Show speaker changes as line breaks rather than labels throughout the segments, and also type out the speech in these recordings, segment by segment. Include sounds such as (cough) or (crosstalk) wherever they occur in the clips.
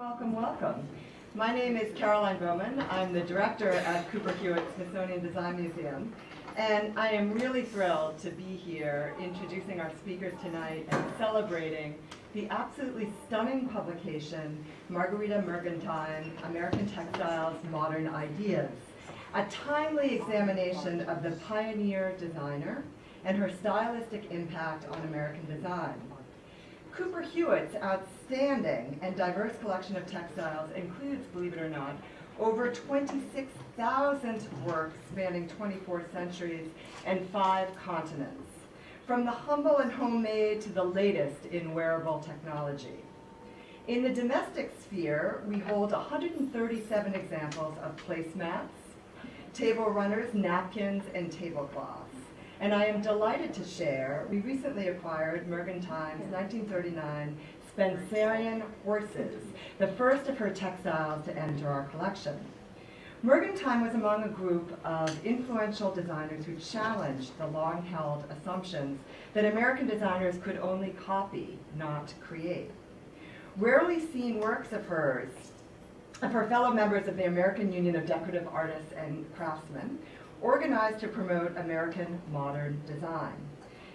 welcome, welcome. My name is Caroline Baumann. I'm the director at Cooper Hewitt Smithsonian Design Museum. And I am really thrilled to be here introducing our speakers tonight and celebrating the absolutely stunning publication, Marguerita Mergentime, American Textiles, Modern Ideas, a timely examination of the pioneer designer and her stylistic impact on American design. Cooper Hewitt's outstanding and diverse collection of textiles includes, believe it or not, over 26,000 works spanning 24 centuries and five continents, from the humble and homemade to the latest in wearable technology. In the domestic sphere, we hold 137 examples of placemats, table runners, napkins, and tablecloths. And I am delighted to share, we recently acquired Mergentime's 1939 Spencerian horses, the first of her textiles to enter our collection. Mergentime was among a group of influential designers who challenged the long-held assumptions that American designers could only copy, not create. Rarely seen works of hers, of her fellow members of the American Union of Decorative Artists and Craftsmen, organized to promote American modern design.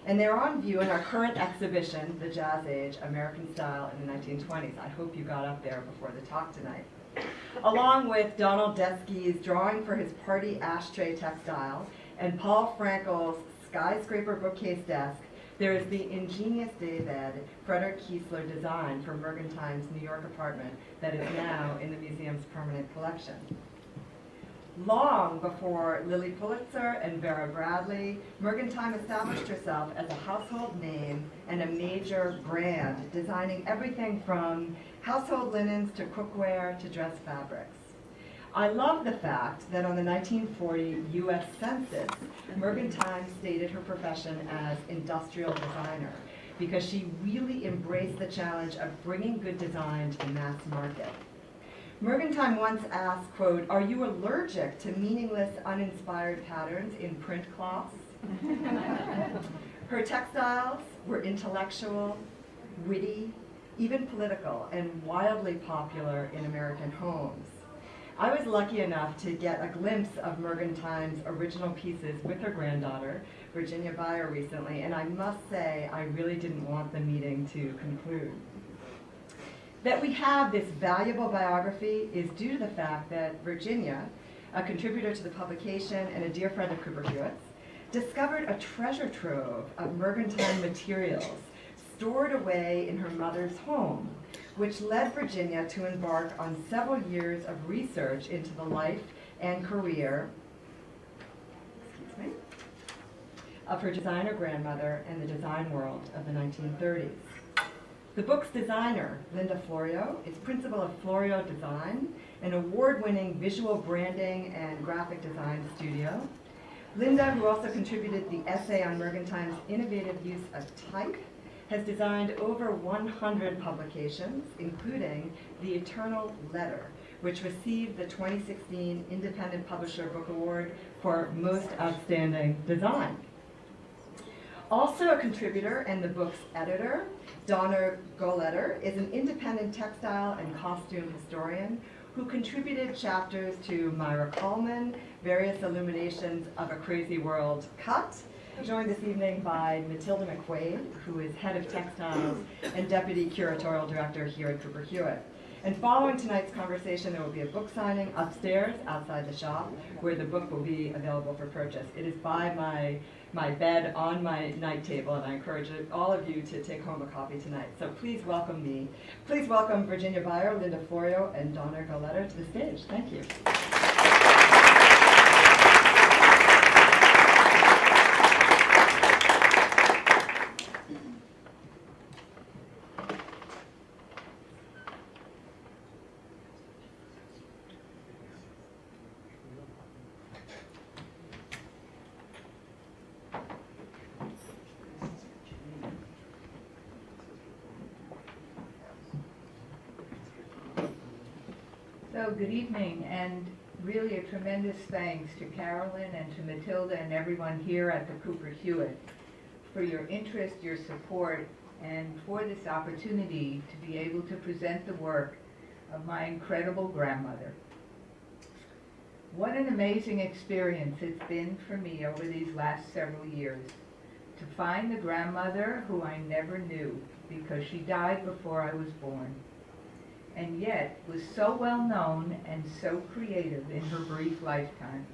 And they're on view in our current exhibition, The Jazz Age, American Style in the 1920s. I hope you got up there before the talk tonight. Along with Donald Deskey's drawing for his party ashtray textile and Paul Frankl's skyscraper bookcase desk, there is the ingenious daybed Frederick Kiesler designed for Mergentime's New York apartment that is now in the museum's permanent collection. Long before Lilly Pulitzer and Vera Bradley, Mergentime established herself as a household name and a major brand, designing everything from household linens to cookware to dress fabrics. I love the fact that on the 1940 U.S. Census, Mergentime stated her profession as industrial designer because she really embraced the challenge of bringing good design to the mass market. Mergentime once asked, quote, are you allergic to meaningless, uninspired patterns in print cloths? (laughs) Her textiles were intellectual, witty, even political, and wildly popular in American homes. I was lucky enough to get a glimpse of Mergentime's original pieces with her granddaughter, Virginia Beyer, recently, and I must say I really didn't want the meeting to conclude. That we have this valuable biography is due to the fact that Virginia, a contributor to the publication and a dear friend of Cooper Hewitt's, discovered a treasure trove of Mergentime materials stored away in her mother's home, which led Virginia to embark on several years of research into the life and career excuse me, of her designer grandmother and the design world of the 1930s. The book's designer, Linda Florio, is principal of Florio Design, an award-winning visual branding and graphic design studio. Linda, who also contributed the essay on Mergentime's innovative use of type, has designed over 100 publications, including The Eternal Letter, which received the 2016 Independent Publisher Book Award for Most Outstanding Design. Also a contributor and the book's editor, Donna Ghelerter is an independent textile and costume historian who contributed chapters to Maira Kalman, various illuminations of a crazy world cut, joined this evening by Matilda McQuaid, who is head of textiles and deputy curatorial director here at Cooper Hewitt. And following tonight's conversation, there will be a book signing upstairs outside the shop where the book will be available for purchase. It is by my my bed on my night table, and I encourage all of you to take home a copy tonight. So please welcome me. Please welcome Virginia Beyer, Linda Florio, and Donna Ghelerter to the stage. Thank you.
So good evening, and really a tremendous thanks to Carolyn and to Matilda and everyone here at the Cooper Hewitt for your interest, your support, and for this opportunity to be able to present the work of my incredible grandmother. What an amazing experience it's been for me over these last several years to find the grandmother who I never knew because she died before I was born and yet was so well known and so creative in her brief lifetime.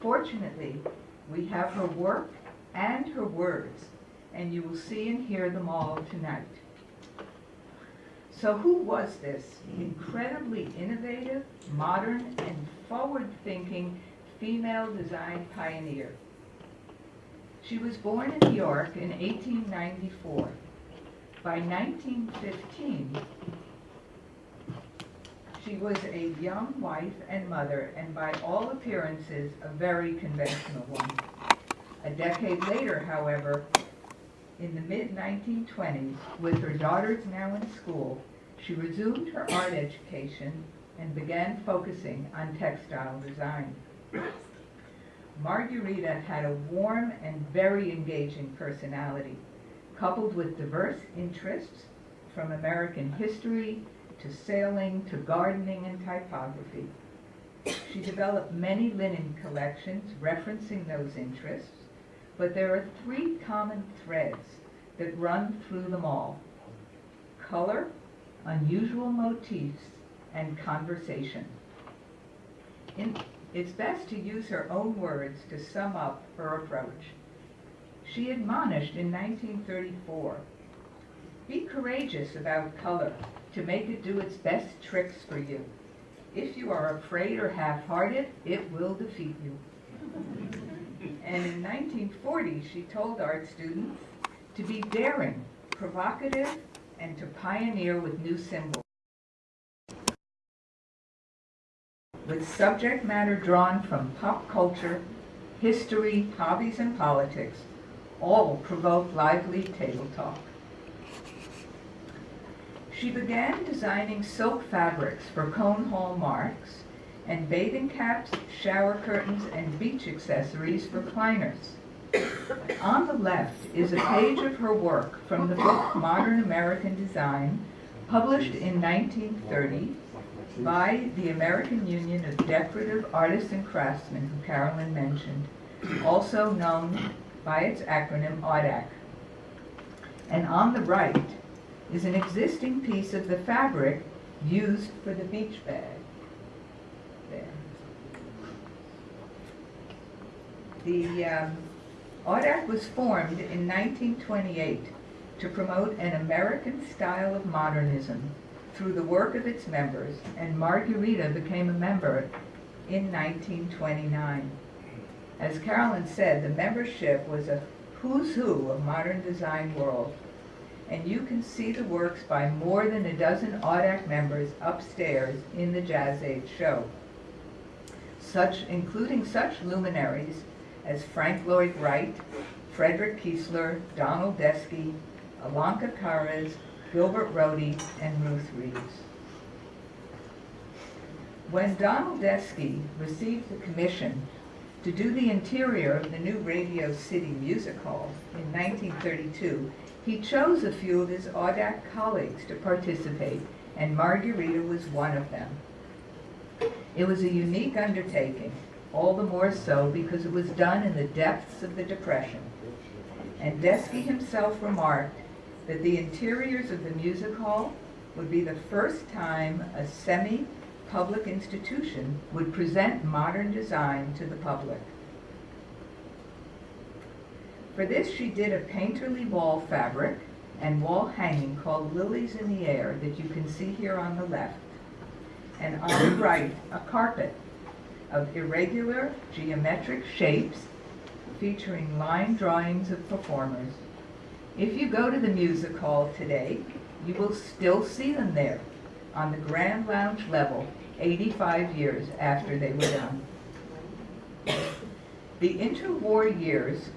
Fortunately, we have her work and her words, and you will see and hear them all tonight. So who was this incredibly innovative, modern, and forward-thinking female design pioneer? She was born in New York in 1894. By 1915, she was a young wife and mother, and by all appearances, a very conventional one. A decade later, however, in the mid-1920s, with her daughters now in school, she resumed her art education and began focusing on textile design. Marguerita had a warm and very engaging personality, coupled with diverse interests from American history to sailing to gardening and typography. She developed many linen collections referencing those interests, but there are three common threads that run through them all. Color, unusual motifs, and conversation. In, it's best to use her own words to sum up her approach. She admonished in 1934, be courageous about color to make it do its best tricks for you. If you are afraid or half-hearted, it will defeat you. And in 1940, she told art students to be daring, provocative, and to pioneer with new symbols. With subject matter drawn from pop culture, history, hobbies, and politics, all provoke lively table talk. She began designing silk fabrics for Cohn-Hall-Marx and bathing caps, shower curtains, and beach accessories for climbers. On the left is a page of her work from the book Modern American Design, published in 1930 by the American Union of Decorative Artists and Craftsmen, who Carolyn mentioned, also known by its acronym AUDAC. And on the right is an existing piece of the fabric used for the beach bag. There. The um, AUDAC was formed in 1928 to promote an American style of modernism through the work of its members, and Marguerita became a member in 1929. As Carolyn said, the membership was a who's who of modern design world, and you can see the works by more than a dozen AUDAC members upstairs in the Jazz Age show, such, including such luminaries as Frank Lloyd Wright, Frederick Kiesler, Donald Deskey, Ilonka Karasz, Gilbert Rohde, and Ruth Reeves. When Donald Desky received the commission to do the interior of the new Radio City Music Hall in 1932, he chose a few of his AUDAC colleagues to participate, and Marguerita was one of them. It was a unique undertaking, all the more so because it was done in the depths of the Depression. And Desky himself remarked that the interiors of the music hall would be the first time a semi-public institution would present modern design to the public. For this, she did a painterly wall fabric and wall hanging called Lilies in the Air that you can see here on the left. And on the (coughs) right, a carpet of irregular geometric shapes featuring line drawings of performers. If you go to the music hall today, you will still see them there on the Grand Lounge level 85 years after they were done. The interwar years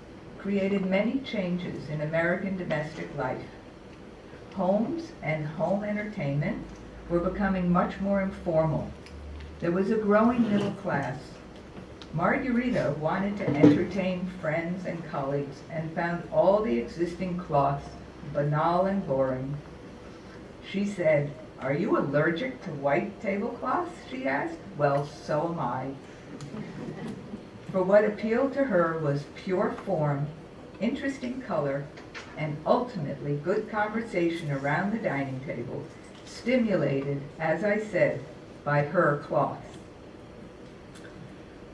created many changes in American domestic life. Homes and home entertainment were becoming much more informal. There was a growing middle class. Margarita wanted to entertain friends and colleagues and found all the existing cloths banal and boring. She said, Are you allergic to white tablecloths? she asked. Well, so am I. For what appealed to her was pure form, interesting color, and ultimately good conversation around the dining table, stimulated, as I said, by her cloths.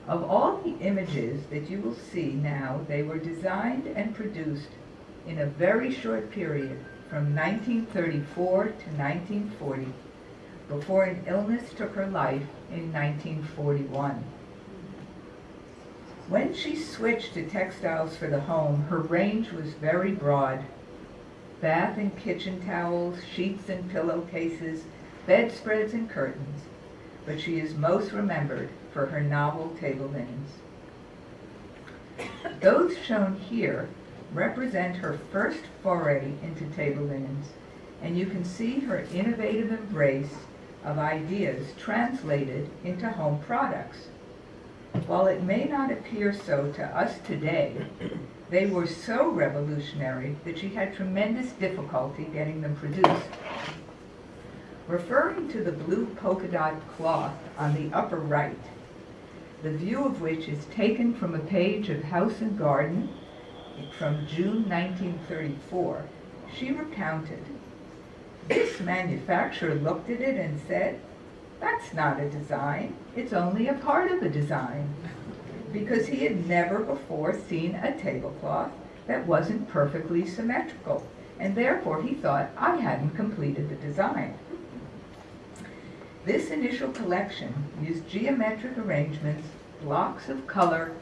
Of all the images that you will see now, they were designed and produced in a very short period from 1934 to 1940, before an illness took her life in 1941. When she switched to textiles for the home, her range was very broad. Bath and kitchen towels, sheets and pillowcases, bedspreads and curtains, but she is most remembered for her novel table linens. Those shown here represent her first foray into table linens, and you can see her innovative embrace of ideas translated into home products. While it may not appear so to us today, they were so revolutionary that she had tremendous difficulty getting them produced. Referring to the blue polka dot cloth on the upper right, the view of which is taken from a page of House and Garden from June 1934, she recounted, This manufacturer looked at it and said, that's not a design, it's only a part of a design. Because he had never before seen a tablecloth that wasn't perfectly symmetrical, and therefore he thought I hadn't completed the design. This initial collection used geometric arrangements, blocks of color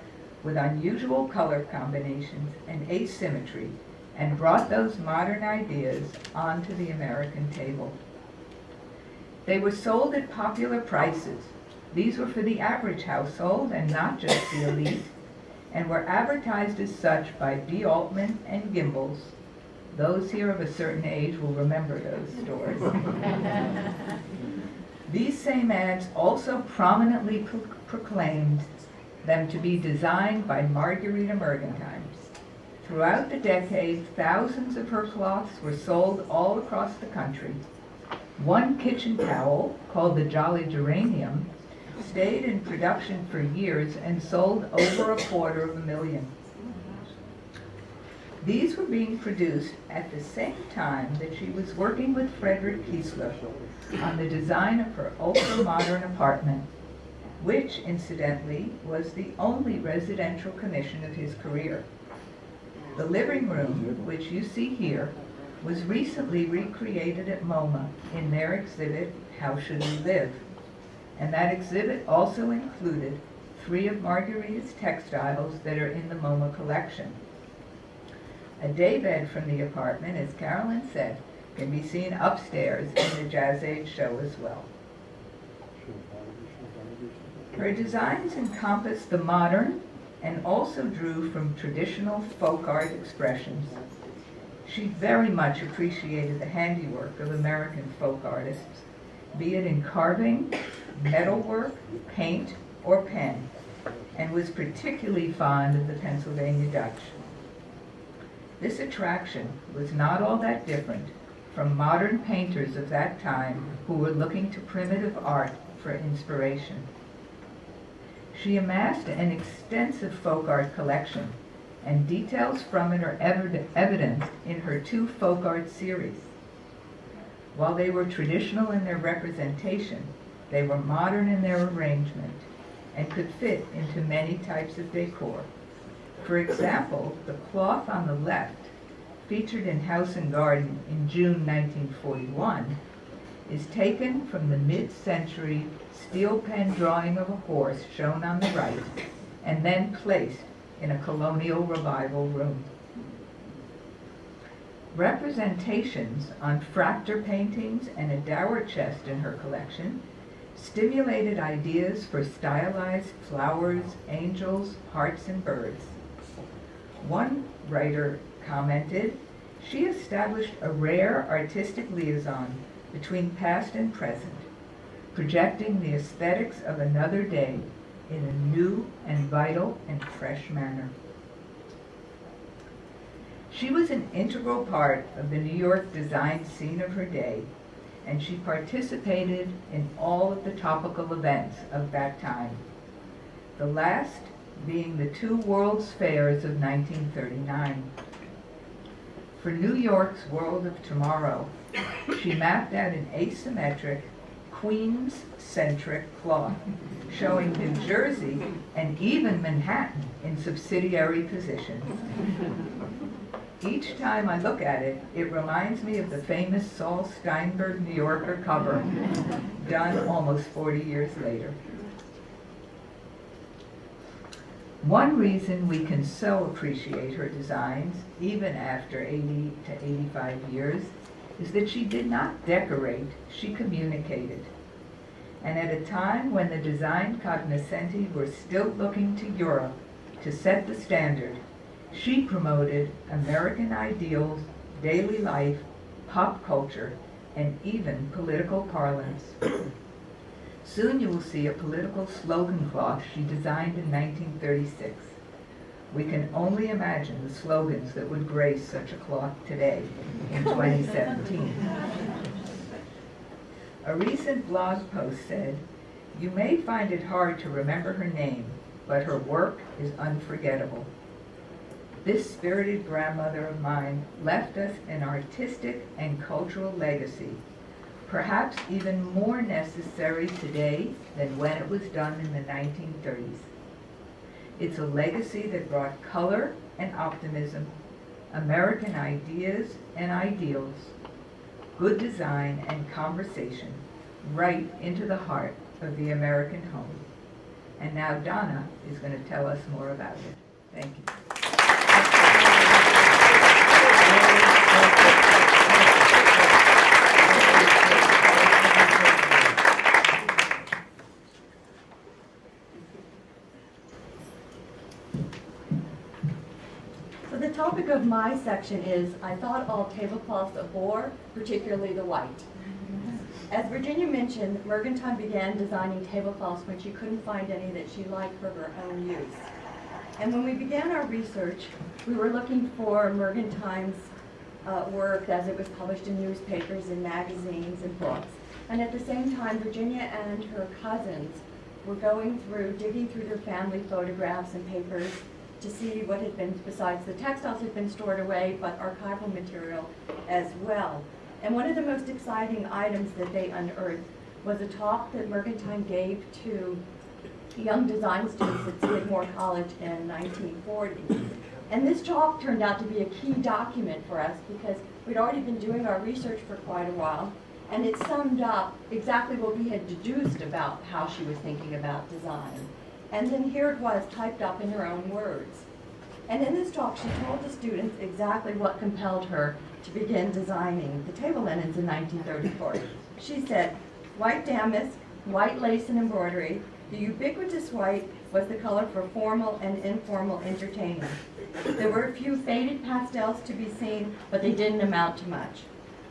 with unusual color combinations and asymmetry, and brought those modern ideas onto the American table. They were sold at popular prices. These were for the average household and not just the elite, and were advertised as such by B. Altman and Gimbels. Those here of a certain age will remember those stores. (laughs) These same ads also prominently pro proclaimed them to be designed by Marguerita Mergentime. Throughout the decade, thousands of her cloths were sold all across the country. One kitchen towel, called the Jolly Geranium, stayed in production for years and sold over a quarter of a million. These were being produced at the same time that she was working with Frederick Kiesler on the design of her ultra-modern apartment, which, incidentally, was the only residential commission of his career. The living room, which you see here, was recently recreated at MoMA in their exhibit, How Should We Live? And that exhibit also included three of Marguerita's textiles that are in the MoMA collection. A daybed from the apartment, as Carolyn said, can be seen upstairs in the Jazz Age show as well. Her designs encompass the modern and also drew from traditional folk art expressions. She very much appreciated the handiwork of American folk artists, be it in carving, metalwork, paint, or pen, and was particularly fond of the Pennsylvania Dutch. This attraction was not all that different from modern painters of that time who were looking to primitive art for inspiration. She amassed an extensive folk art collection, and details from it are evident in her two folk art series. While they were traditional in their representation, they were modern in their arrangement and could fit into many types of decor. For example, the cloth on the left, featured in House and Garden in June 1941, is taken from the mid-century steel pen drawing of a horse shown on the right and then placed in a colonial revival room. Representations on fraktur paintings and a dower chest in her collection stimulated ideas for stylized flowers, angels, hearts, and birds. One writer commented, she established a rare artistic liaison between past and present, projecting the aesthetics of another day in a new and vital and fresh manner. She was an integral part of the New York design scene of her day, and she participated in all of the topical events of that time. The last being the two World's Fairs of 1939. For New York's World of Tomorrow, she mapped out an asymmetric, Queens-centric cloth showing New Jersey and even Manhattan in subsidiary positions. Each time I look at it, it reminds me of the famous Saul Steinberg New Yorker cover, done almost 40 years later. One reason we can so appreciate her designs, even after 80 to 85 years, is that she did not decorate, she communicated. And at a time when the design cognoscenti were still looking to Europe to set the standard, she promoted American ideals, daily life, pop culture, and even political parlance. Soon you will see a political slogan cloth she designed in 1936. We can only imagine the slogans that would grace such a cloth today in (laughs) 2017. A recent blog post said, You may find it hard to remember her name, but her work is unforgettable. This spirited grandmother of mine left us an artistic and cultural legacy, perhaps even more necessary today than when it was done in the 1930s. It's a legacy that brought color and optimism, American ideas and ideals, good design and conversation right into the heart of the American home. And now Donna is going to tell us more about it. Thank you.
So the of my section is, I thought all tablecloths a bore, particularly the white. As Virginia mentioned, Mergentime began designing tablecloths when she couldn't find any that she liked for her own use. And when we began our research, we were looking for Mergentime's uh, work as it was published in newspapers and magazines and books. And at the same time, Virginia and her cousins were going through, digging through their family photographs and papers to see what had been, besides the textiles had been stored away, but archival material as well. And one of the most exciting items that they unearthed was a talk that Mergentime gave to young design students at Skidmore College in 1940. And this talk turned out to be a key document for us because we'd already been doing our research for quite a while, and it summed up exactly what we had deduced about how she was thinking about design. And then here it was typed up in her own words. And in this talk, she told the students exactly what compelled her to begin designing the table linens in 1934. She said, white damask, white lace and embroidery, the ubiquitous white was the color for formal and informal entertainment. There were a few faded pastels to be seen, but they didn't amount to much.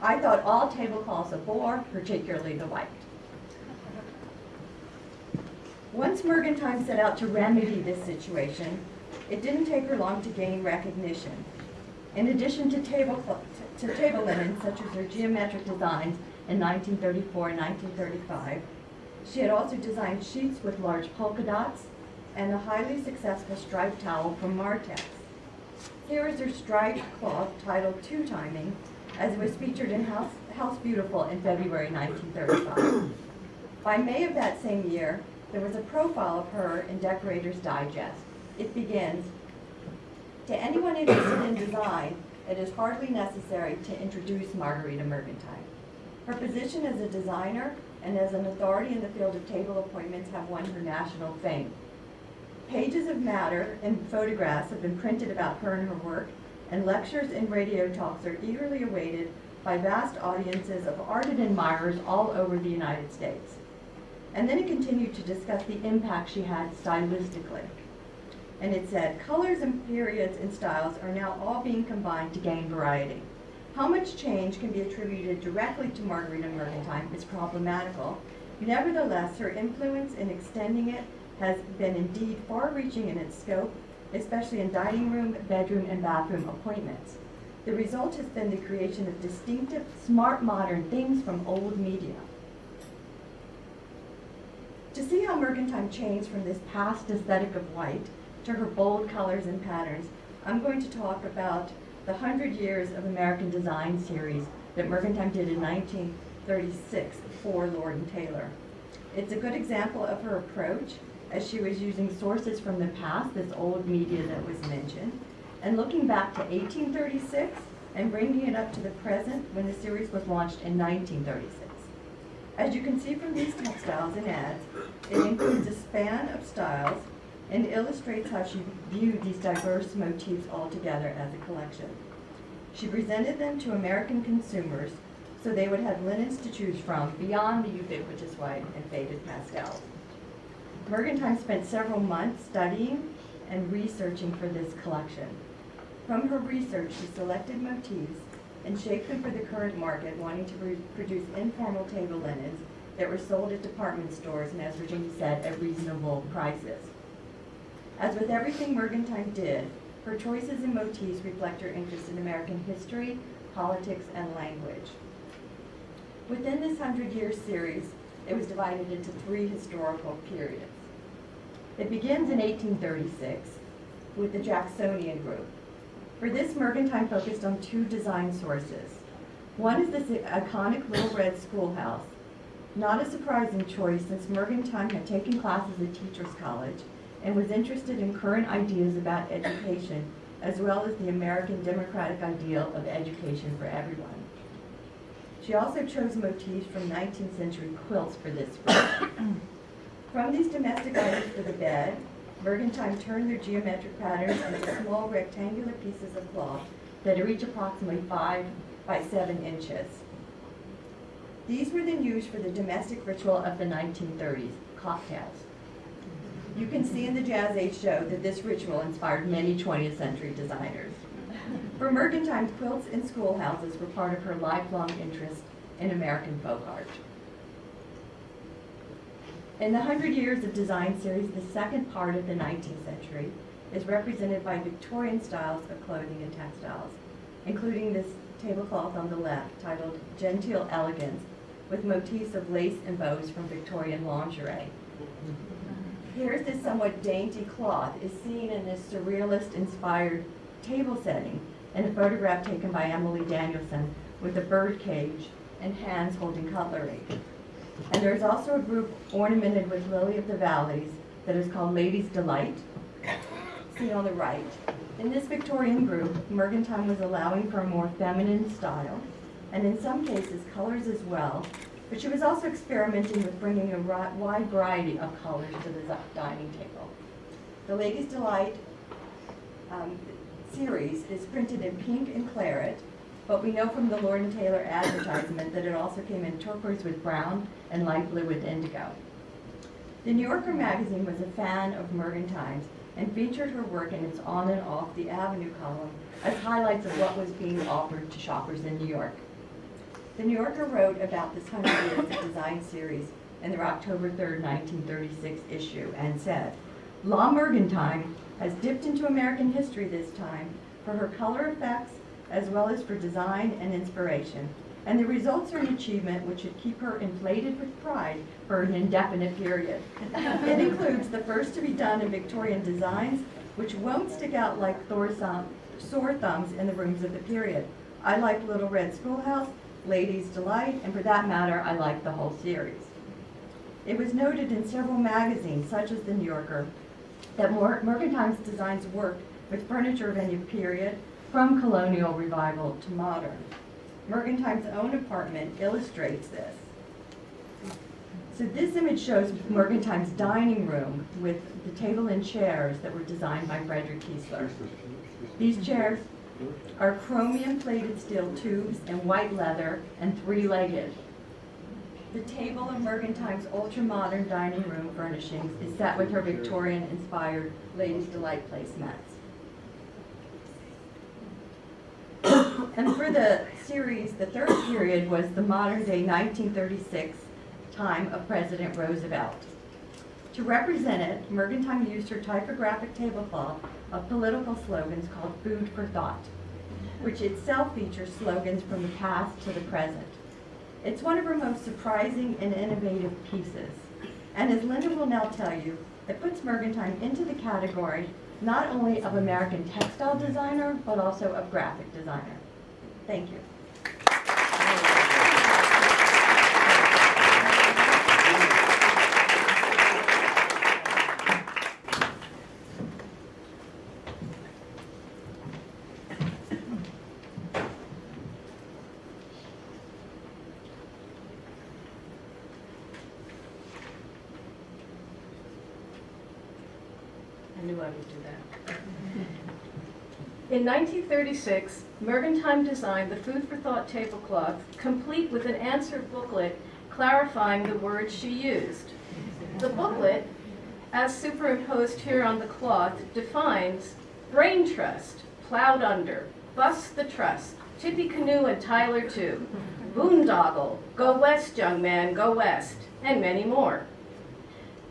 I thought all tablecloths a bore, particularly the white. Once Mergentime set out to remedy this situation, it didn't take her long to gain recognition. In addition to table, to table linen, such as her geometric designs in 1934 and 1935, she had also designed sheets with large polka dots and a highly successful striped towel from Martex. Here is her striped cloth titled Two Timing, as it was featured in House, House Beautiful in February 1935. By May of that same year, there was a profile of her in Decorator's Digest. It begins, to anyone interested in design, it is hardly necessary to introduce Marguerita Mergentime. Her position as a designer and as an authority in the field of table appointments have won her national fame. Pages of matter and photographs have been printed about her and her work, and lectures and radio talks are eagerly awaited by vast audiences of ardent admirers all over the United States. And then it continued to discuss the impact she had stylistically. And it said, colors and periods and styles are now all being combined to gain variety. How much change can be attributed directly to Marguerita Mergentime is problematical. Nevertheless, her influence in extending it has been indeed far-reaching in its scope, especially in dining room, bedroom, and bathroom appointments. The result has been the creation of distinctive, smart, modern things from old media. To see how Mergentime changed from this past aesthetic of white to her bold colors and patterns, I'm going to talk about the Hundred Years of American Design series that Mergentime did in 1936 for Lord and Taylor. It's a good example of her approach as she was using sources from the past, this old media that was mentioned, and looking back to 1836 and bringing it up to the present when the series was launched in 1936. As you can see from these textiles and ads, it includes a span of styles and illustrates how she viewed these diverse motifs all together as a collection. She presented them to American consumers so they would have linens to choose from beyond the ubiquitous white and faded pastels. Mergentime spent several months studying and researching for this collection. From her research, she selected motifs and shaped them for the current market, wanting to produce informal table linens that were sold at department stores and, as Virginia said, at reasonable prices. As with everything Mergentime did, her choices and motifs reflect her interest in American history, politics, and language. Within this hundred-year series, it was divided into three historical periods. It begins in 1836 with the Jacksonian group. For this, Mergentime focused on two design sources. One is this iconic Little Red Schoolhouse, not a surprising choice since Mergentime had taken classes at Teachers College and was interested in current ideas about education as well as the American democratic ideal of education for everyone. She also chose motifs from 19th century quilts for this group. (coughs) From these domestic items for the bed, Mergentime turned their geometric patterns into small rectangular pieces of cloth that are each approximately five by seven inches. These were then used for the domestic ritual of the 1930s, cocktails. You can see in the Jazz Age show that this ritual inspired many 20th century designers. For Mergentime, quilts in schoolhouses were part of her lifelong interest in American folk art. In the Hundred Years of Design series, the second part of the 19th century is represented by Victorian styles of clothing and textiles, including this tablecloth on the left titled Genteel Elegance with motifs of lace and bows from Victorian lingerie. Here's this somewhat dainty cloth is seen in this surrealist-inspired table setting in a photograph taken by Emily Danielson with a bird cage and hands holding cutlery. And there's also a group ornamented with lily of the valleys that is called Ladies Delight, seen on the right. In this Victorian group, Mergentime was allowing for a more feminine style, and in some cases colors as well, but she was also experimenting with bringing a wide variety of colors to the dining table. The Ladies Delight um, series is printed in pink and claret, but we know from the Lord and Taylor advertisement that it also came in turquoise with brown and light blue with indigo. The New Yorker magazine was a fan of Mergentime's and featured her work in its On and Off the Avenue column as highlights of what was being offered to shoppers in New York. The New Yorker wrote about this 100 Years of Design series in their October 3, 1936 issue and said, La Mergentime has dipped into American history this time for her color effects as well as for design and inspiration. And the results are an achievement which should keep her inflated with pride for an indefinite period. (laughs) It includes the first to be done in Victorian designs, which won't stick out like thumb- sore thumbs in the rooms of the period. I like Little Red Schoolhouse, Ladies Delight, and for that matter, I like the whole series. It was noted in several magazines, such as The New Yorker, that Mer- Mergentime's designs worked with furniture of any period, from colonial revival to modern. Mergentime's own apartment illustrates this. So this image shows Mergentime's dining room with the table and chairs that were designed by Frederick Kiesler. These chairs are chromium plated steel tubes and white leather and three-legged. The table in Mergentime's ultra-modern dining room furnishings is set with her Victorian-inspired Ladies Delight placemats. And for the series, the third period was the modern-day 1936 time of President Roosevelt. To represent it, Mergentime used her typographic tablecloth of political slogans called Food for Thought. which itself features slogans from the past to the present. It's one of her most surprising and innovative pieces. And as Linda will now tell you, it puts Mergentime into the category not only of American textile designer, but also of graphic designer. Thank you.
I knew I would do that. In 1936, Mergentime designed the Food for Thought tablecloth, complete with an answer booklet clarifying the words she used. The booklet, as superimposed here on the cloth, defines brain trust, plowed under, bust the trust, Tippecanoe and Tyler too, boondoggle, go west young man, go west, and many more.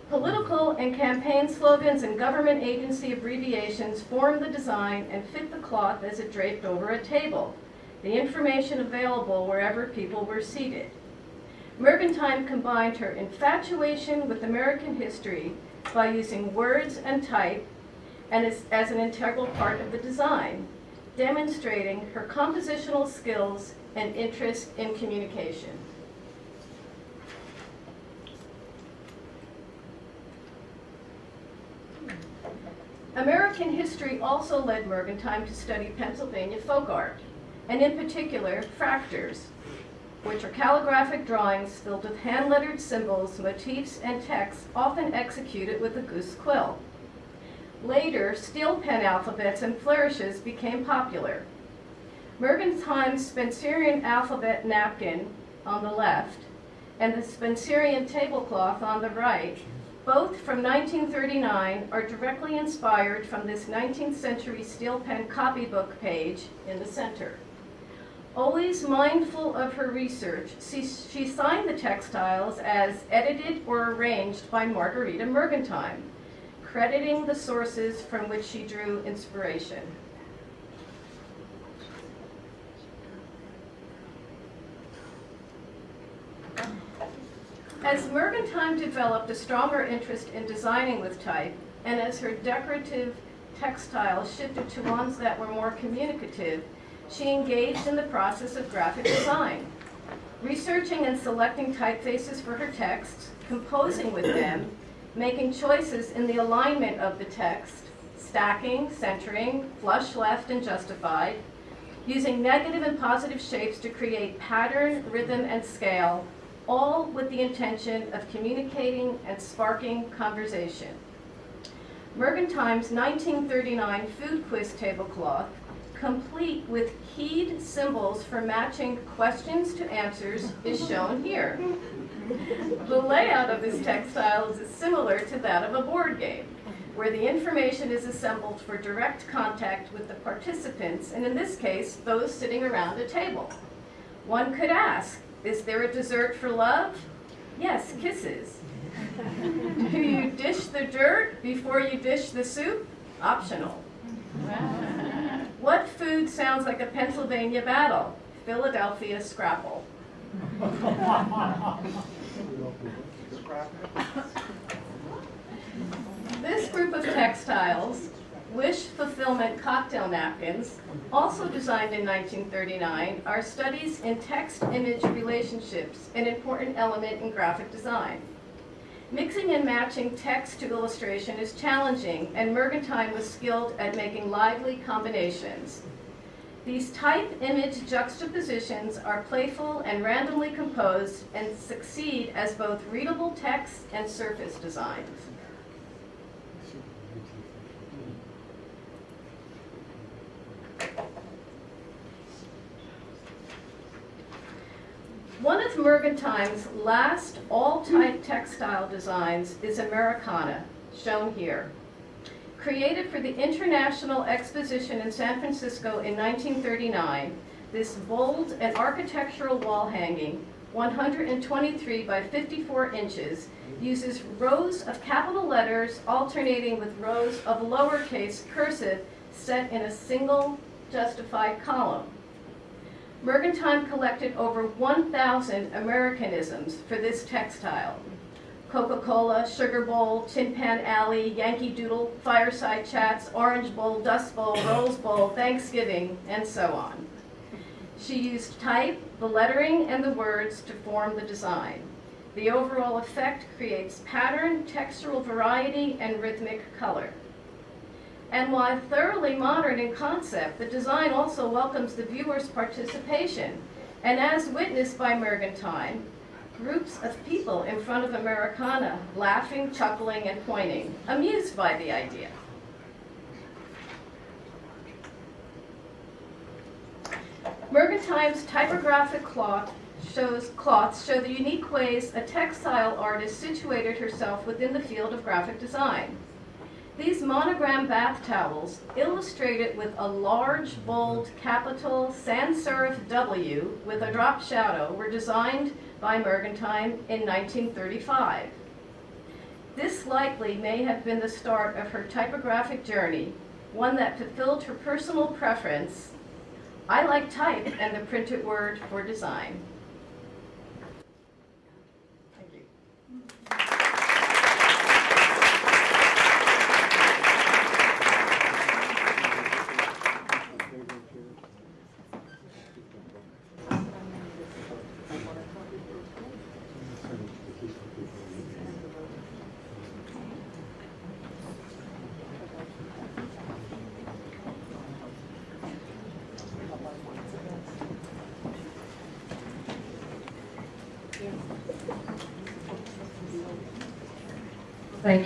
Political and campaign slogans and government agency abbreviations form the design and fit the cloth as it draped over a table, the information available wherever people were seated. Mergentime combined her infatuation with American history by using words and type and as, as an integral part of the design, demonstrating her compositional skills and interest in communication. American history also led Mergentime to study Pennsylvania folk art, and in particular, frakturs, which are calligraphic drawings filled with hand-lettered symbols, motifs, and texts often executed with a goose quill. Later, steel pen alphabets and flourishes became popular. Mergentime's Spencerian alphabet napkin on the left and the Spencerian tablecloth on the right both from 1939 are directly inspired from this 19th century steel pen copybook page in the center. Always mindful of her research, she, signed the textiles as edited or arranged by Marguerita Mergentime, crediting the sources from which she drew inspiration. As Mergentime developed a stronger interest in designing with type, and as her decorative textiles shifted to ones that were more communicative, she engaged in the process of graphic design. Researching and selecting typefaces for her texts, composing with them, making choices in the alignment of the text, stacking, centering, flush left and justified, using negative and positive shapes to create pattern, rhythm, and scale, all with the intention of communicating and sparking conversation. Mergentime's 1939 food quiz tablecloth, complete with keyed symbols for matching questions to answers, is shown here. The layout of this textile is similar to that of a board game, where the information is assembled for direct contact with the participants, and in this case, those sitting around a table. One could ask, is there a dessert for love? Yes, kisses. (laughs) Do you dish the dirt before you dish the soup? Optional. What food sounds like a Pennsylvania battle? Philadelphia scrapple. (laughs) This group of textiles, Wish Fulfillment Cocktail Napkins, also designed in 1939, are studies in text-image relationships, an important element in graphic design. Mixing and matching text to illustration is challenging, and Mergentime was skilled at making lively combinations. These type-image juxtapositions are playful and randomly composed and succeed as both readable text and surface designs. Mergentime's last all-type textile designs is Americana, shown here. Created for the International Exposition in San Francisco in 1939, this bold and architectural wall hanging, 123 by 54 inches, uses rows of capital letters alternating with rows of lowercase cursive set in a single justified column. Mergentime collected over 1,000 Americanisms for this textile. Coca-Cola, Sugar Bowl, Tin Pan Alley, Yankee Doodle, Fireside Chats, Orange Bowl, Dust Bowl, Rose Bowl, Thanksgiving, and so on. She used type, the lettering, and the words to form the design. The overall effect creates pattern, textural variety, and rhythmic color. And while thoroughly modern in concept, the design also welcomes the viewer's participation. And as witnessed by Mergentime, groups of people in front of Americana, laughing, chuckling, and pointing, amused by the idea. Mergentime's typographic cloth shows cloths show the unique ways a textile artist situated herself within the field of graphic design. These monogram bath towels, illustrated with a large, bold, capital sans serif W with a drop shadow, were designed by Mergentime in 1935. This likely may have been the start of her typographic journey, one that fulfilled her personal preference. I like type and the printed word for design.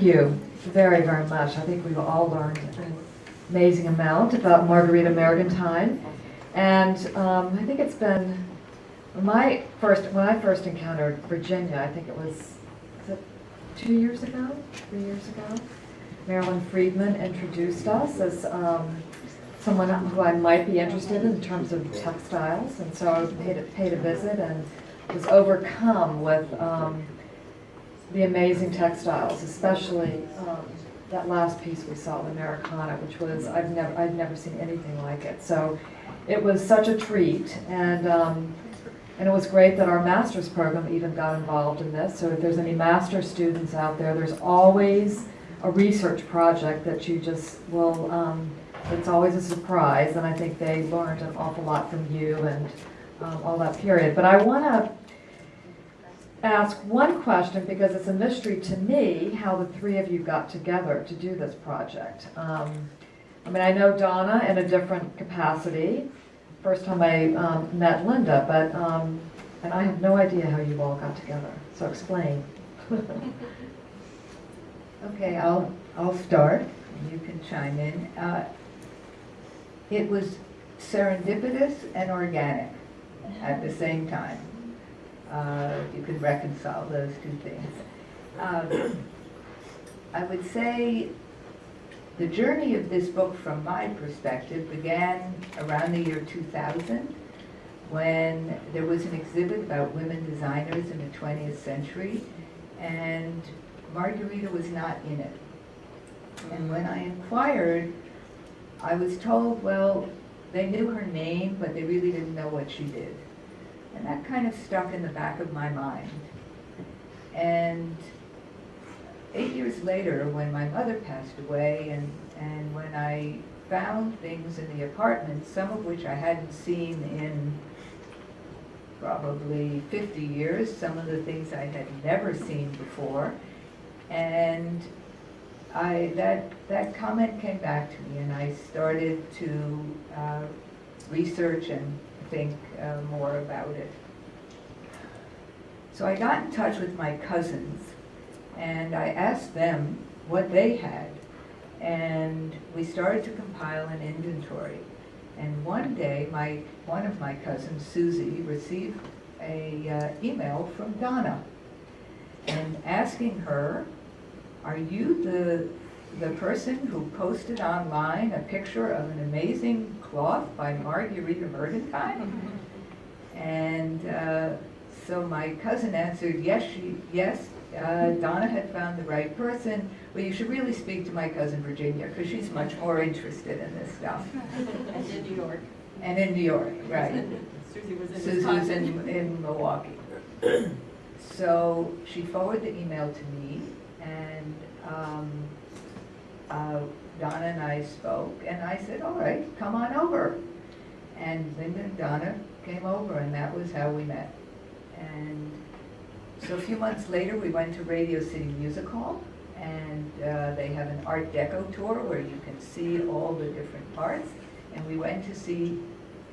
Thank you
very, very much. I think we've all learned an amazing amount about Marguerita Mergentime. And um, I think it's been, my first, when I first encountered Virginia, I think it was, was it two years ago, three years ago? Marilyn Friedman introduced us as um, someone who I might be interested in terms of textiles. And so I paid, a- paid a visit and was overcome with um, the amazing textiles, especially um, that last piece we saw, the Americana, which was, I've never, I've never seen anything like it. So it was such a treat, and, um, and it was great that our master's program even got involved in this. So if there's any master's students out there, there's always a research project that you just will, um, it's always a surprise, and I think they learned an awful lot from you and um, all that period. But I want to ask one question because it's a mystery to me how the three of you got together to do this project. Um, I mean, I know Donna in a different capacity. First time I um, met Linda, but um, and I have no idea how you all got together. So explain. (laughs)
Okay, I'll, I'll start, you can chime in. Uh, It was serendipitous and organic at the same time. Uh, You could reconcile those two things. Um, I would say the journey of this book, from my perspective, began around the year 2000, when there was an exhibit about women designers in the 20th century, and Marguerita was not in it. And when I inquired, I was told, well, they knew her name, but they really didn't know what she did. And that kind of stuck in the back of my mind. And eight years later, when my mother passed away, and, and when I found things in the apartment, some of which I hadn't seen in probably 50 years, some of the things I had never seen before. And I, that, that comment came back to me, and I started to uh, research and think uh, more about it. So I got in touch with my cousins, and I asked them what they had, and we started to compile an inventory. And one day, my, one of my cousins, Susie, received a uh, email from Donna, and asking her, are you the, the person who posted online a picture of an amazing cloth by Marguerita Mergentime? And uh, so my cousin answered, yes, she, yes, uh, Donna had found the right person. Well, you should really speak to my cousin Virginia, because she's much more interested in this stuff.
And in New York.
And in New York, right.
Susie was in
Suzu's
Wisconsin.
in, in Milwaukee. So she forwarded the email to me, and um, uh, Donna and I spoke, and I said, all right, come on over. And Linda and Donna came over, and that was how we met. And so a few months later, we went to Radio City Music Hall, and uh, they have an Art Deco tour where you can see all the different parts. And we went to see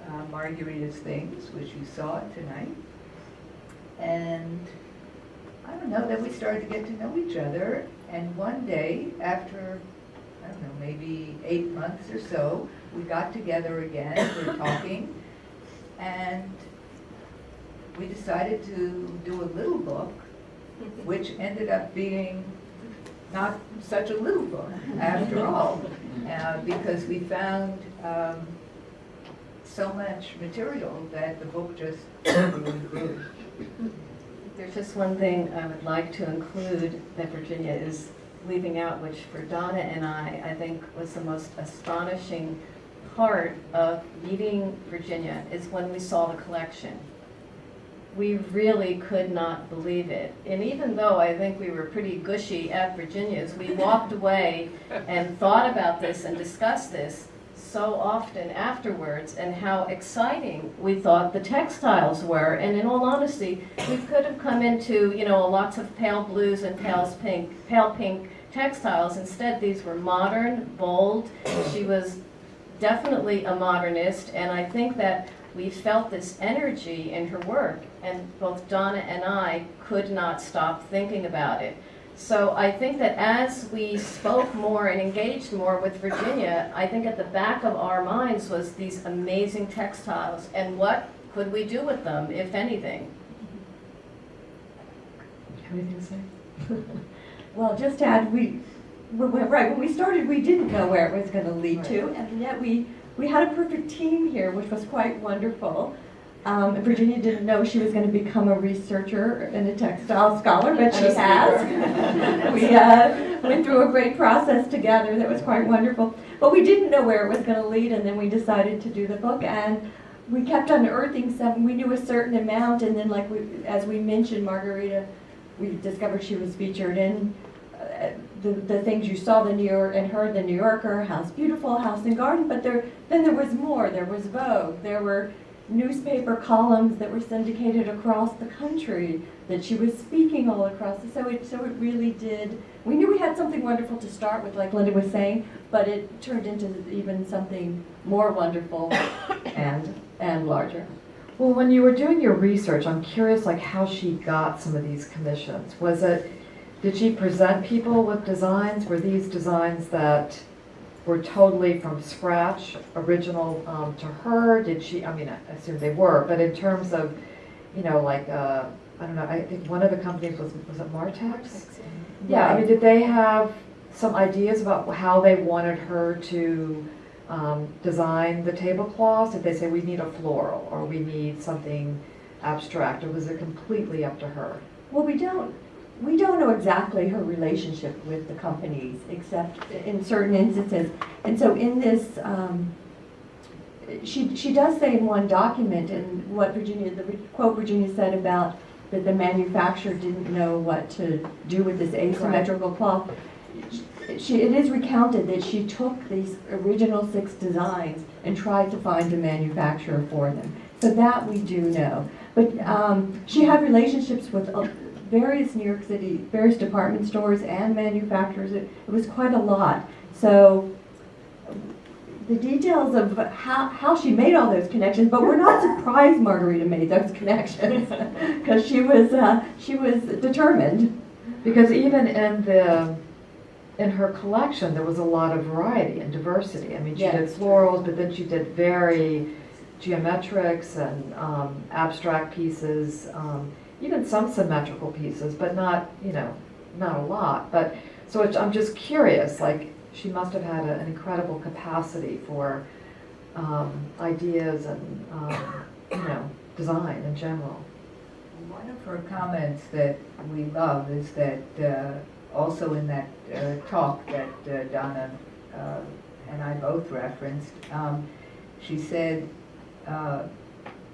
uh, Marguerita's Things, which you saw tonight. And I don't know, then we started to get to know each other. And one day, after, I don't know, maybe eight months or so, we got together again, we we're (coughs) talking, and we decided to do a little book, which ended up being not such a little book after all, (laughs) uh, because we found um, so much material that the book just grew.
There's just one thing I would like to include that Virginia is leaving out, which for Donna and I, I think was the most astonishing part of meeting Virginia is when we saw the collection. We really could not believe it. And even though I think we were pretty gushy at Virginia's, we walked away and thought about this and discussed this so often afterwards and how exciting we thought the textiles were. And in all honesty, we could have come into, you know, lots of pale blues and pale pink, pale pink textiles. Instead, these were modern, bold. She was definitely a modernist, and I think that we felt this energy in her work, and both Donna and I could not stop thinking about it. So I think that as we spoke more and engaged more with Virginia, I think at the back of our minds was these amazing textiles, and what could we do with them, if anything?
Have anything to say? (laughs)
Well, just to add, we, right, when we started, we didn't know where it was gonna lead to, and yet we, we had a perfect team here, which was quite wonderful. Um, Virginia didn't know she was gonna become a researcher and a textile scholar, but she has. (laughs) We, uh, went through a great process together that was quite wonderful. But we didn't know where it was gonna lead, and then we decided to do the book, and we kept unearthing some, we knew a certain amount, and then like we, as we mentioned, Marguerita, we discovered she was featured in Uh, the, the things you saw the New York and heard the New Yorker, House Beautiful, House and Garden, but there, then there was more. There was Vogue. There were newspaper columns that were syndicated across the country that she was speaking all across. So it, so it really did. We knew we had something wonderful to start with, like Linda was saying, but it turned into even something more wonderful (coughs) and and larger.
Well, when you were doing your research, I'm curious like how she got some of these commissions. Was it, did she present people with designs? Were these designs that were totally from scratch, original um, to her? Did she, I mean, I assume they were, but in terms of, you know, like, uh, I don't know, I think one of the companies was, was it Martex? Yeah, I mean, did they have some ideas about how they wanted her to um, design the tablecloths? Did they say, we need a floral, or we need something abstract, or was it completely up to her?
Well, we don't, we don't know exactly her relationship with the companies, except in certain instances. And so in this, um, she, she does say in one document, and what Virginia, the quote Virginia said about that the manufacturer didn't know what to do with this asymmetrical cloth. She, it is recounted that she took these original six designs and tried to find a manufacturer for them. So that we do know. But um, she had relationships with various New York City, various department stores and manufacturers. It, it was quite a lot. So the details of how, how she made all those connections, but we're not (laughs) surprised Marguerita made those connections (laughs) because she was uh, she was determined.
Because even in the, in her collection, there was a lot of variety and diversity. I mean, she did florals, but then she did very geometrics and um, abstract pieces, um, even some symmetrical pieces, but not, you know, not a lot. But, so I'm just curious, like, she must have had a- an incredible capacity for um, ideas and, um, you know, design in general.
One of her comments that we love is that, uh, also in that uh, talk that uh, Donna uh, and I both referenced, um, she said uh,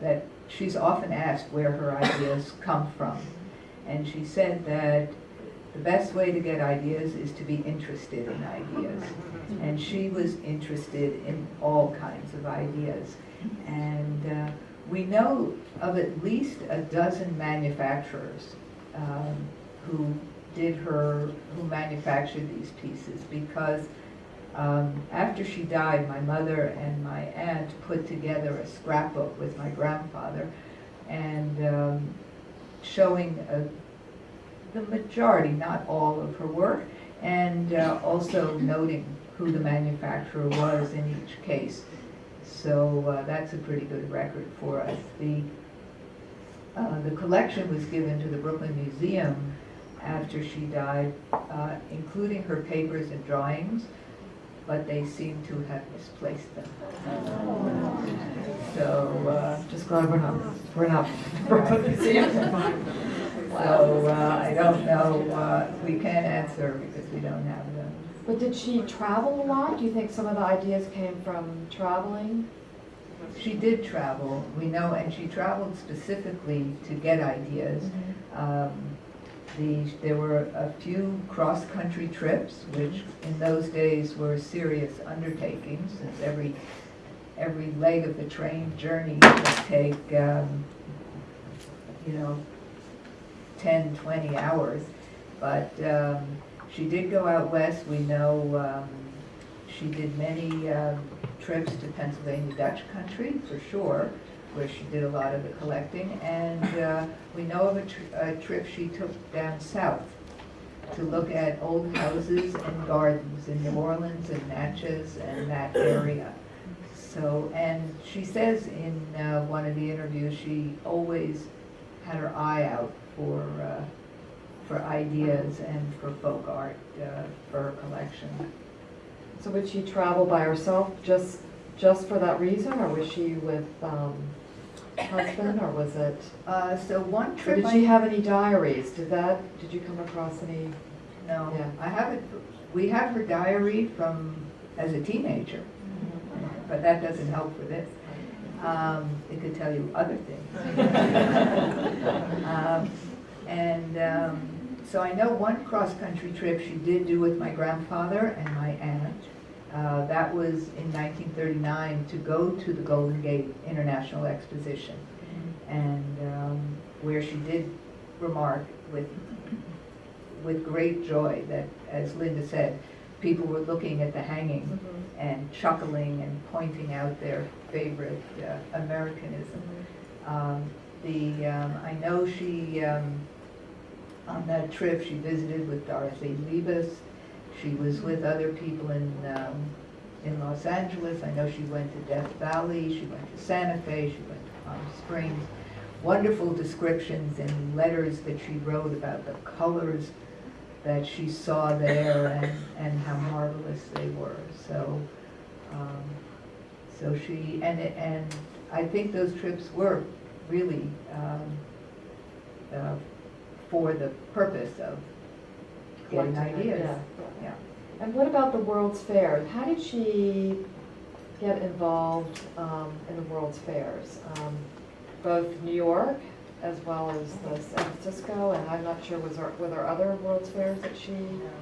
that she's often asked where her ideas come from. And she said that the best way to get ideas is to be interested in ideas. And she was interested in all kinds of ideas. And uh, we know of at least a dozen manufacturers um, who did her, who manufactured these pieces because um, after she died, my mother and my aunt put together a scrapbook with my grandfather and um, showing uh, the majority, not all of her work, and uh, also noting who the manufacturer was in each case. So uh, that's a pretty good record for us. The, uh, the collection was given to the Brooklyn Museum after she died, uh, including her papers and drawings, but they seem to have misplaced them. So, uh,
Just glad we're not, we're not (laughs)
so uh, I don't know, uh, we can't answer because we don't have them.
But did she travel a lot? Do you think some of the ideas came from traveling?
She did travel, we know, and she traveled specifically to get ideas. Um, The, there were a few cross-country trips, which in those days were serious undertakings, since every, every leg of the train journey would take, um, you know, 10, 20 hours. But um, she did go out west, we know um, she did many um, trips to Pennsylvania Dutch country, for sure, where she did a lot of the collecting. And uh, we know of a, a trip she took down south to look at old houses and gardens in New Orleans and Natchez and that area. So, and she says in uh, one of the interviews, she always had her eye out for, uh, for ideas and for folk art uh, for her collection.
So would she travel by herself just, just for that reason, or was she with, um, husband, or was it?
Uh, So one
Or
trip
did
I
she have any diaries? Did that, did you come across any?
No,
Yeah.
I haven't, we have her diary from, as a teenager, but that doesn't help for this. Um, It could tell you other things. (laughs) Um, And um, so I know one cross-country trip she did do with my grandfather and my aunt. Uh, That was in 1939 to go to the Golden Gate International Exposition. And um, where she did remark with with great joy that, as Linda said, people were looking at the hanging and chuckling and pointing out their favorite uh, Americanism. Um, the, um, I know she, um, on that trip, she visited with Dorothy Liebes. She was with other people in, um, in Los Angeles. I know she went to Death Valley, she went to Santa Fe, she went to Palm Springs. Wonderful descriptions and letters that she wrote about the colors that she saw there and, and how marvelous they were. So, um, so she, and, and I think those trips were really, um, uh, for the purpose of getting ideas.
yeah.
Yeah.
And what about the World's Fair? How did she get involved um, in the World's Fairs? Um, Both New York as well as the San Francisco, and I'm not sure, was there, were there other World's Fairs that she?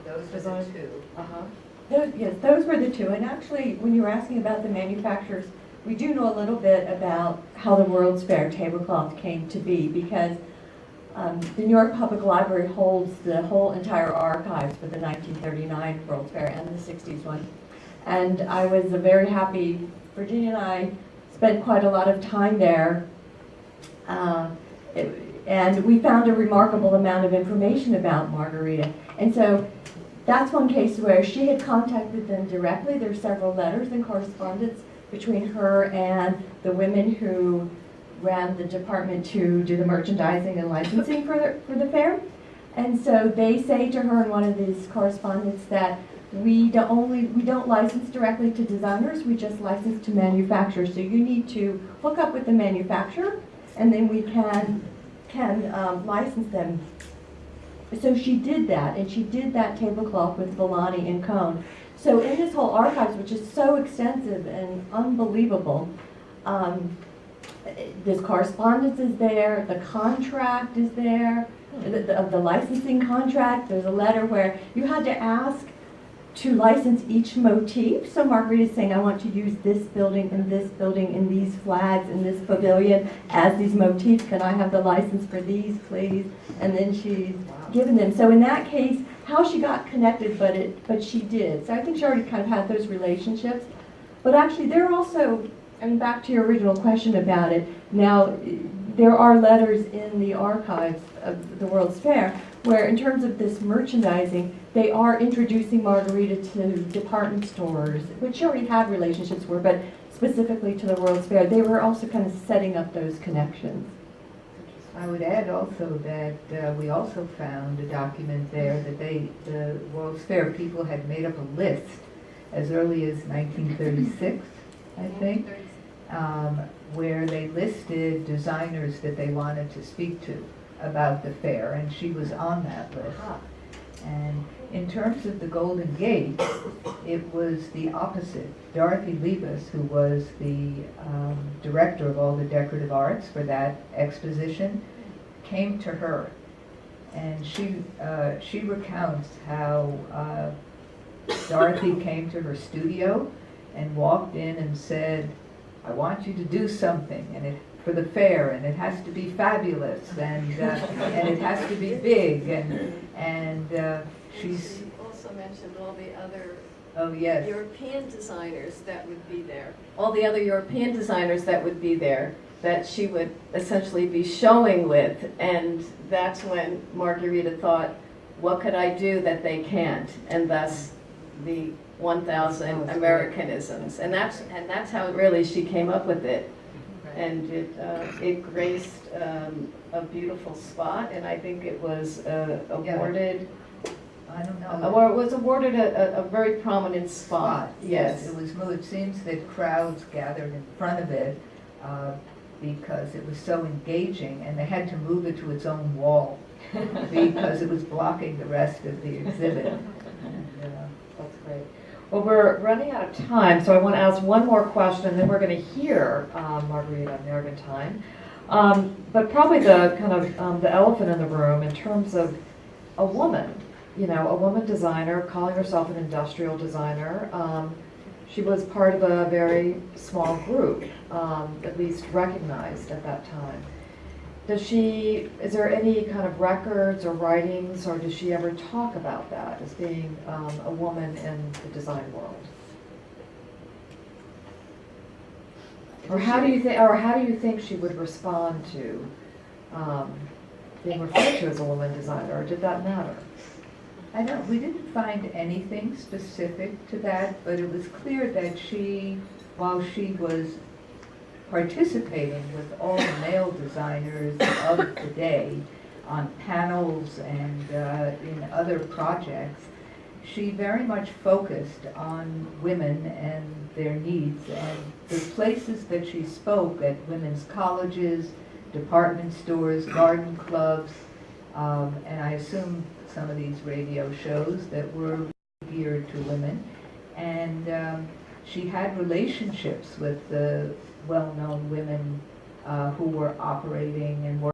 Those were the two.
Uh-huh.
Those, yes, those were the two, and actually, when you were asking about the manufacturers, we do know a little bit about how the World's Fair tablecloth came to be, because um, the New York Public Library holds the whole entire archives for the 1939 World's Fair and the 60s one. And I was a very happy, Virginia and I spent quite a lot of time there. Uh, it- And we found a remarkable amount of information about Marguerita. And so that's one case where she had contacted them directly. There There's several letters and correspondence between her and the women who ran the department to do the merchandising and licensing for the, for the fair. And so they say to her in one of these correspondence that we don't only, we don't license directly to designers, we just license to manufacturers. So you need to hook up with the manufacturer and then we can can um, license them. So she did that, and she did that tablecloth with Villani and Cone. So in this whole archives, which is so extensive and unbelievable, um, this correspondence is there, the contract is there, the, the, of the licensing contract, there's a letter where you had to ask to license each motif. So Marguerita is saying, I want to use this building and this building and these flags and this pavilion as these motifs. Can I have the license for these, please? And then she's given them. So in that case, how she got connected, but it, but she did. So I think she already kind of had those relationships. But actually, they're also, I mean, back to your original question about it. Now, there are letters in the archives of the World's Fair where, in terms of this merchandising, they are introducing Marguerita to department stores, which she already had relationships with, but specifically to the World's Fair. They were also kind of setting up those connections.
I would add also that uh, we also found a document there that they, the World's Fair people had made up a list as early as 1936, I think, um, where they listed designers that they wanted to speak to about the fair, and she was on that list. And in terms of the Golden Gate, it was the opposite. Dorothy Liebes, who was the um, director of all the decorative arts for that exposition, came to her. And she, uh, she recounts how uh, Dorothy came to her studio and walked in and said, I want you to do something, and it, for the fair, and it has to be fabulous, and, uh, and it has to be big, and, and uh, she's,
She also mentioned all the other
oh yes,
European designers that would be there. All the other European designers that would be there, that she would essentially be showing with. And that's when Marguerita thought, what could I do that they can't? And thus, the 1,000 Americanisms. And that's, and that's how really she came up with it. And it, uh, it graced um, a beautiful spot, and I think it was uh,
Yeah.
awarded
I don't
uh,
know.
Well, it was awarded a, a- a very prominent spot,
spot.
yes.
It was, moved. it seems that crowds gathered in front of it uh, because it was so engaging and they had to move it to its own wall (laughs) because it was blocking the rest of the exhibit. And, uh,
That's great. Well, we're running out of time, so I want to ask one more question, and then we're going to hear um, Marguerita Mergentime. Um, But probably the kind of, um, the elephant in the room in terms of a woman, you know, a woman designer calling herself an industrial designer. Um, She was part of a very small group, um, at least recognized at that time. Does she, is there any kind of records or writings, or does she ever talk about that as being um, a woman in the design world? Or how do you think, or how do you think she would respond to um, being referred to as a woman designer, or did that matter?
I don't, we didn't find anything specific to that, but it was clear that she, while she was participating with all the male designers of the day on panels and uh, in other projects, she very much focused on women and their needs. And the places that she spoke at women's colleges, department stores, garden clubs, um, and I assume some of these radio shows that were geared to women. And um, she had relationships with the well-known women uh, who were operating and working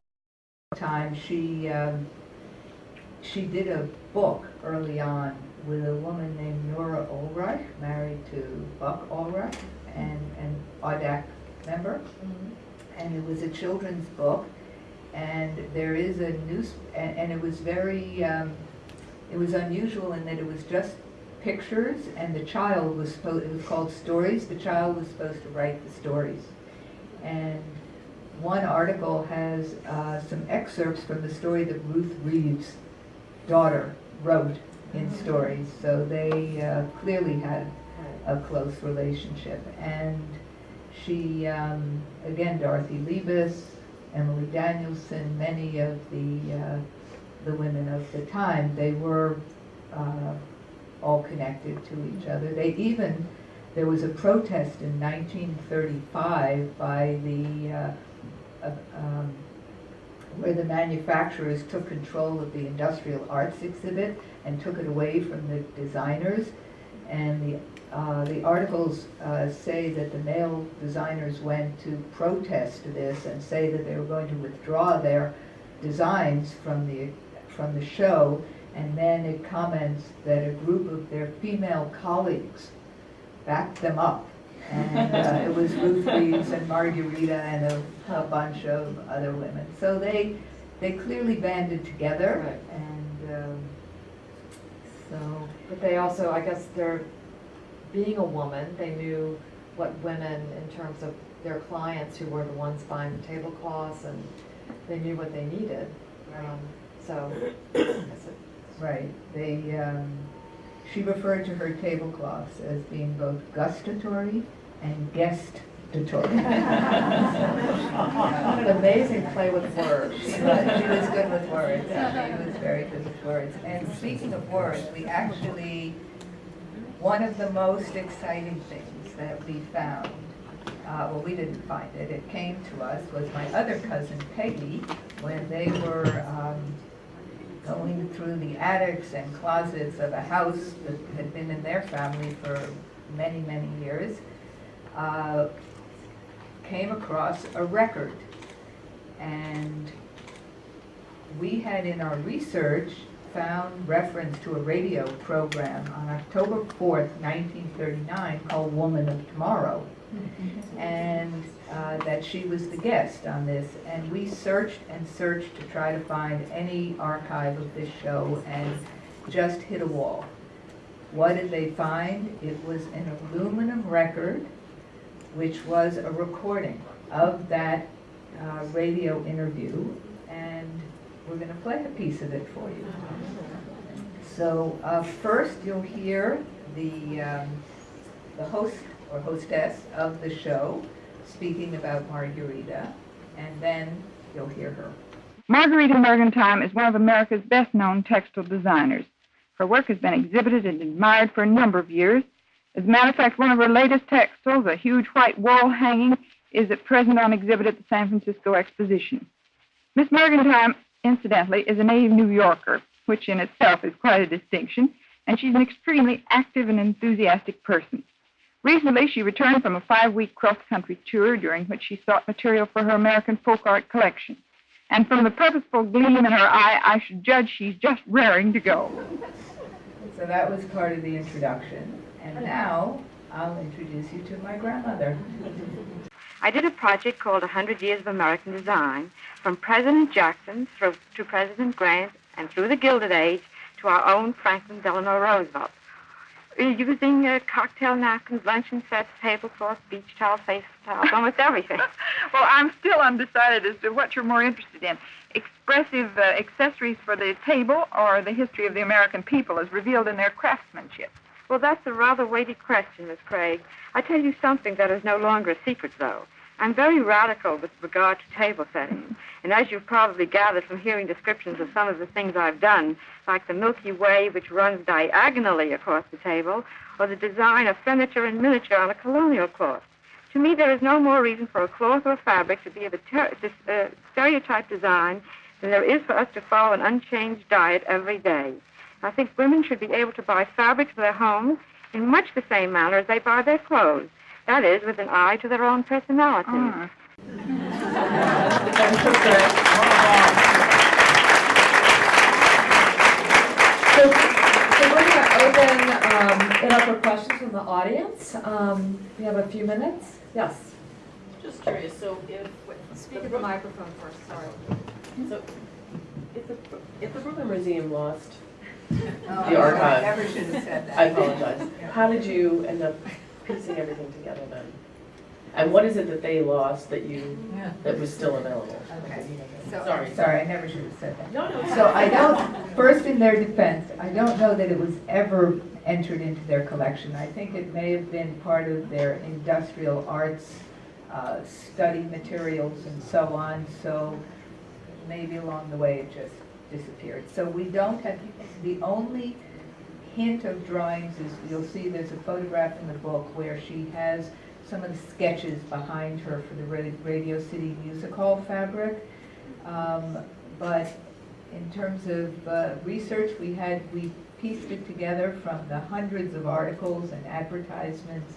at the time. She, um, she did a book early on with a woman named Nora Ulreich, married to Buck Ulreich, and an AUDAC member. And it was a children's book and there is a news, and, and it was very, um, it was unusual in that it was just pictures, and the child was supposed, it was called Stories, the child was supposed to write the stories. And one article has uh, some excerpts from the story that Ruth Reeves' daughter wrote in stories, so they uh, clearly had a close relationship. And she, um, again, Dorothy Liebes, Emily Danielson, many of the, uh, the women of the time, they were uh, all connected to each other. They even, there was a protest in 1935 by the uh, uh, um, where the manufacturers took control of the industrial arts exhibit and took it away from the designers. And the, uh, the articles uh, say that the male designers went to protest this and say that they were going to withdraw their designs from the, from the show. And then it comments that a group of their female colleagues backed them up. And uh, (laughs) it was Ruth Reeves and Marguerita and a, a bunch of other women. So they, they clearly banded together
Right.
and, um, so,
But they also, I guess they're, being a woman, they knew what women, in terms of their clients who were the ones buying the tablecloths, and they knew what they needed. Um, So, I guess it-
right, they, um, she referred to her tablecloths as being both gustatory and guestatory.
an amazing play with words.
She was, she was good with words, she was very good with words. And speaking of words, we actually, one of the most exciting things that we found, uh, well, we didn't find it, it came to us, was my other cousin Peggy, when they were, um, going through the attics and closets of a house that had been in their family for many, many years, uh, came across a record. And we had in our research found reference to a radio program on October 4th, 1939, called Woman of Tomorrow. And uh, that she was the guest on this. And we searched and searched to try to find any archive of this show and just hit a wall. What did they find? It was an aluminum record, which was a recording of that uh, radio interview, and we're going to play a piece of it for you. So uh, first, you'll hear the, um, the host or hostess of the show speaking about Marguerita, and then you'll hear her.
Margarita Mergentime is one of America's best known textile designers. Her work has been exhibited and admired for a number of years. As a matter of fact, one of her latest textiles, a huge white wall hanging, is at present on exhibit at the San Francisco Exposition. Miss Mergentime, incidentally, is a native New Yorker, which in itself is quite a distinction, and she's an extremely active and enthusiastic person. Recently, she returned from a five week cross country tour during which she sought material for her American folk art collection. And from the purposeful gleam in her eye, I should judge she's just raring to go. (laughs)
So that was part of the introduction, and now I'll introduce you to my grandmother. (laughs)
I did a project called 100 Years of American Design, from President Jackson through to President Grant and through the Gilded Age to our own Franklin Delano Roosevelt. Using uh, cocktail napkins, luncheon sets, tablecloths, beach towels, face towels, almost (laughs) everything.
Well, I'm still undecided as to what you're more interested in expressive uh, accessories for the table or the history of the American people as revealed in their craftsmanship.
Well, that's a rather weighty question, Miss Craig. I tell you something that is no longer a secret, though. I'm very radical with regard to table settings. And as you've probably gathered from hearing descriptions of some of the things I've done, like the Milky Way, which runs diagonally across the table, or the design of furniture and miniature on a colonial cloth. To me, there is no more reason for a cloth or fabric to be of a ter- uh, stereotype design than there is for us to follow an unchanged diet every day. I think women should be able to buy fabrics for their homes in much the same manner as they buy their clothes. That is, with an eye to their own personality.
Ah.
So, so we're going to open um, it up for questions from the audience. Um, We have a few minutes. Yes.
Just curious, so if.
Speak at the microphone first, sorry.
So, if the, if the Brooklyn Museum lost, (laughs)
Oh,
The archive.
Never should have said that.
I apologize, how did you end up piecing everything together then? And what is it that they lost that you, that was still available?
Okay. So,
Sorry.
Sorry, I never should have said that.
No, no.
So I don't, first in their defense, I don't know that it was ever entered into their collection. I think it may have been part of their industrial arts uh, study materials and so on, so maybe along the way it just disappeared. So we don't have, the only hint of drawings is, you'll see there's a photograph in the book where she has some of the sketches behind her for the Radio City Music Hall fabric. Um, But in terms of uh, research, we had, we pieced it together from the hundreds of articles and advertisements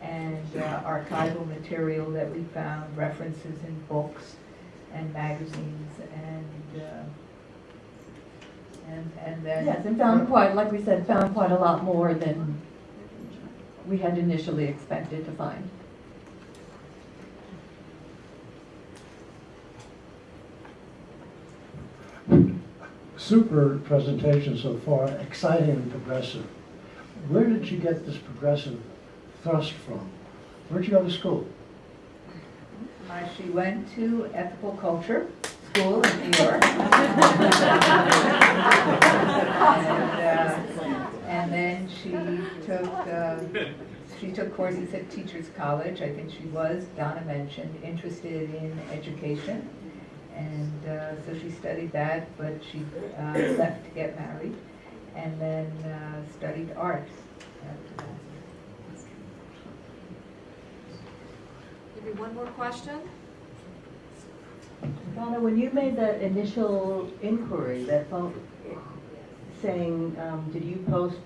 and uh, archival material that we found, references in books and magazines and, uh, and, and then.
Yes, and found quite, like we said, found quite a lot more than we had initially expected to find.
super presentation so far, exciting and progressive. Where did you get this progressive thrust from? Where'd you go to school?
Uh, She went to ethical culture school in New York. (laughs) And, uh, And then she took, uh, she took courses at Teachers College. I think she was, Donna mentioned, interested in education. And uh, so she studied that, but she uh, left to get married and then uh, studied art.
Maybe one more question?
Donna, when you made that initial inquiry, that phone, saying, um, did you post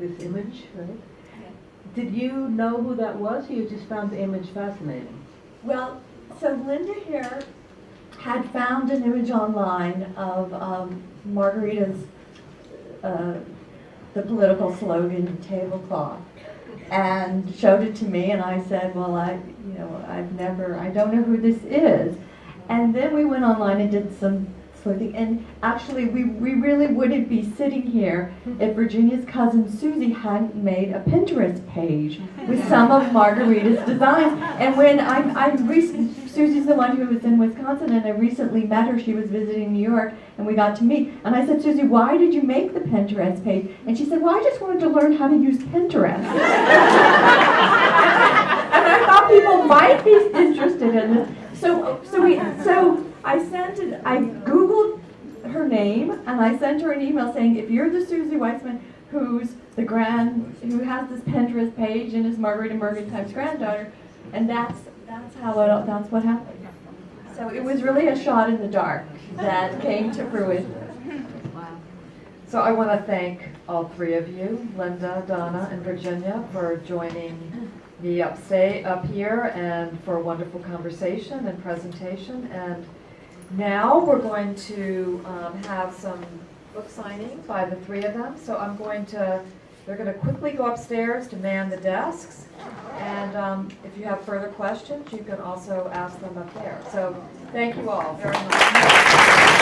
this image, right? Did you know who that was, or you just found the image fascinating?
Well, so Linda here had found an image online of um, Marguerita's, uh, the political slogan tablecloth, and showed it to me, and I said, well, I, you know, I've never, I don't know who this is. And then we went online and did some sleuthing, and actually, we, we really wouldn't be sitting here if Virginia's cousin Susie hadn't made a Pinterest page with (laughs) some of Marguerita's designs. And when I, I recently, Susie's the one who was in Wisconsin, and I recently met her. She was visiting New York, and we got to meet. And I said, Susie, why did you make the Pinterest page? And she said, Well, I just wanted to learn how to use Pinterest. (laughs) and I thought people might be interested in this. So, so we, so I sent it. I Googled her name, and I sent her an email saying, if you're the Susie Weissman who's the grand, who has this Pinterest page and is margaret Marguerita Mergentime's granddaughter, and that's that's how it, that's what happened. So it was really a shot in the dark that came to fruition.
So I want to thank all three of you, Linda, Donna, and Virginia, for joining me upstate, up here, and for a wonderful conversation and presentation. And now we're going to um, have some book signing by the three of them. So I'm going to, they're going to quickly go upstairs to man the desks. And um, if you have further questions, you can also ask them up there. So thank you all very much.